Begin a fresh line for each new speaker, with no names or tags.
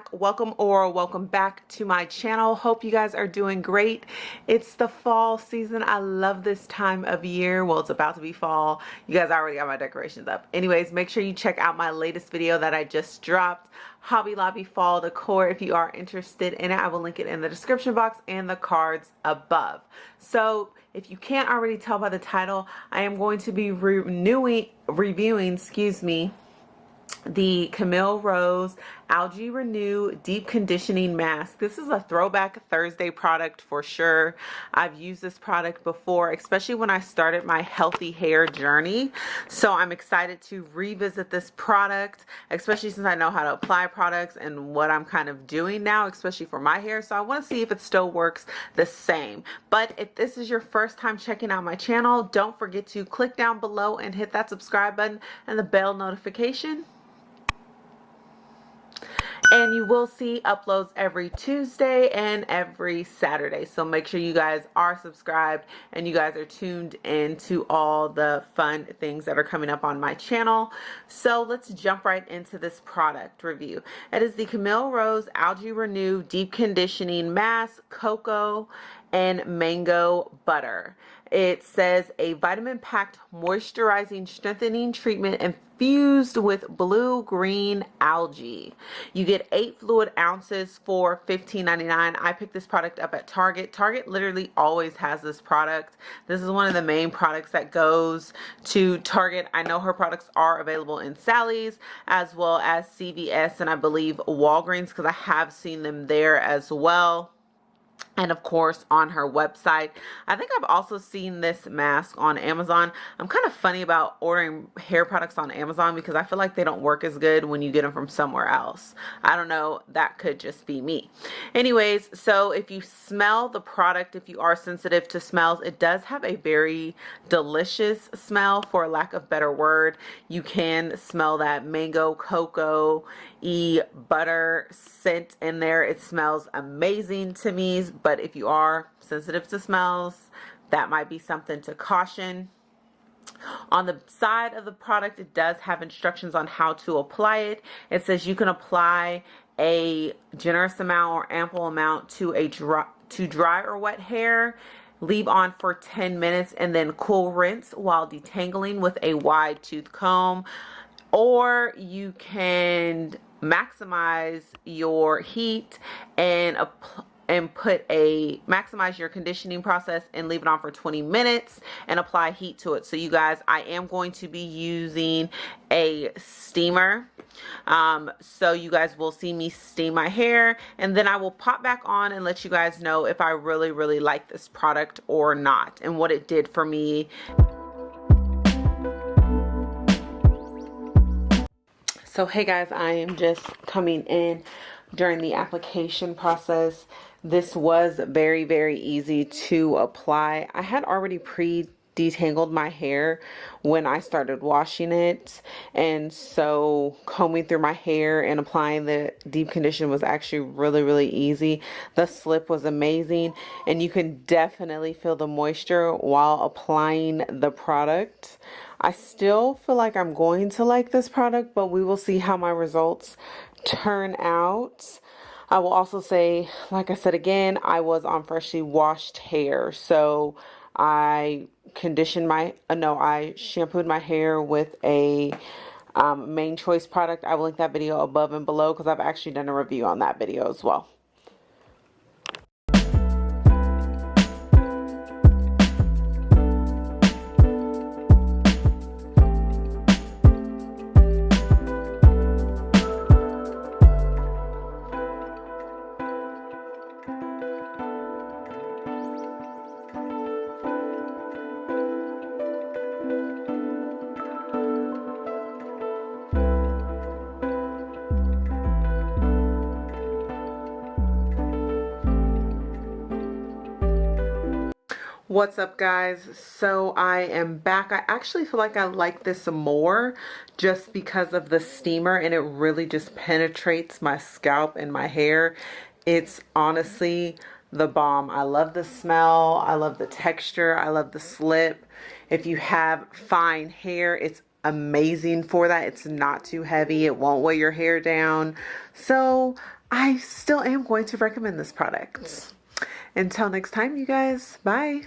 Back. Welcome or welcome back to my channel. Hope you guys are doing great. It's the fall season. I love this time of year. Well, it's about to be fall. You guys already got my decorations up. Anyways, make sure you check out my latest video that I just dropped. Hobby Lobby Fall Decor if you are interested in it. I will link it in the description box and the cards above. So if you can't already tell by the title, I am going to be renewing, reviewing, excuse me, the Camille Rose Algae Renew Deep Conditioning Mask. This is a throwback Thursday product for sure. I've used this product before, especially when I started my healthy hair journey. So I'm excited to revisit this product, especially since I know how to apply products and what I'm kind of doing now, especially for my hair. So I want to see if it still works the same. But if this is your first time checking out my channel, don't forget to click down below and hit that subscribe button and the bell notification and you will see uploads every Tuesday and every Saturday. So make sure you guys are subscribed and you guys are tuned in to all the fun things that are coming up on my channel. So let's jump right into this product review. It is the Camille Rose Algae Renew Deep Conditioning Mask Cocoa and Mango Butter it says a vitamin packed moisturizing strengthening treatment infused with blue green algae. You get eight fluid ounces for $15.99. I picked this product up at Target. Target literally always has this product. This is one of the main products that goes to Target. I know her products are available in Sally's as well as CVS and I believe Walgreens because I have seen them there as well and of course on her website. I think I've also seen this mask on Amazon. I'm kind of funny about ordering hair products on Amazon because I feel like they don't work as good when you get them from somewhere else. I don't know, that could just be me. Anyways, so if you smell the product, if you are sensitive to smells, it does have a very delicious smell for lack of better word. You can smell that mango, cocoa, e butter scent in there. It smells amazing to me, but if you are sensitive to smells, that might be something to caution. On the side of the product, it does have instructions on how to apply it. It says you can apply a generous amount or ample amount to a dry, to dry or wet hair leave on for 10 minutes and then cool rinse while detangling with a wide tooth comb or you can maximize your heat and and put a maximize your conditioning process and leave it on for 20 minutes and apply heat to it. So you guys I am going to be using a steamer. Um, so you guys will see me steam my hair and then I will pop back on and let you guys know if I really really like this product or not and what it did for me So hey guys, I am just coming in during the application process. This was very, very easy to apply. I had already pre detangled my hair when I started washing it and so combing through my hair and applying the deep condition was actually really really easy the slip was amazing and you can definitely feel the moisture while applying the product I still feel like I'm going to like this product, but we will see how my results turn out. I will also say, like I said again, I was on freshly washed hair. So I conditioned my, uh, no, I shampooed my hair with a um, Mane Choice product. I will link that video above and below because I've actually done a review on that video as well. What's up guys? So I am back. I actually feel like I like this more just because of the steamer and it really just penetrates my scalp and my hair. It's honestly the bomb. I love the smell. I love the texture. I love the slip. If you have fine hair, it's amazing for that. It's not too heavy. It won't weigh your hair down. So I still am going to recommend this product. Mm. Until next time, you guys, bye.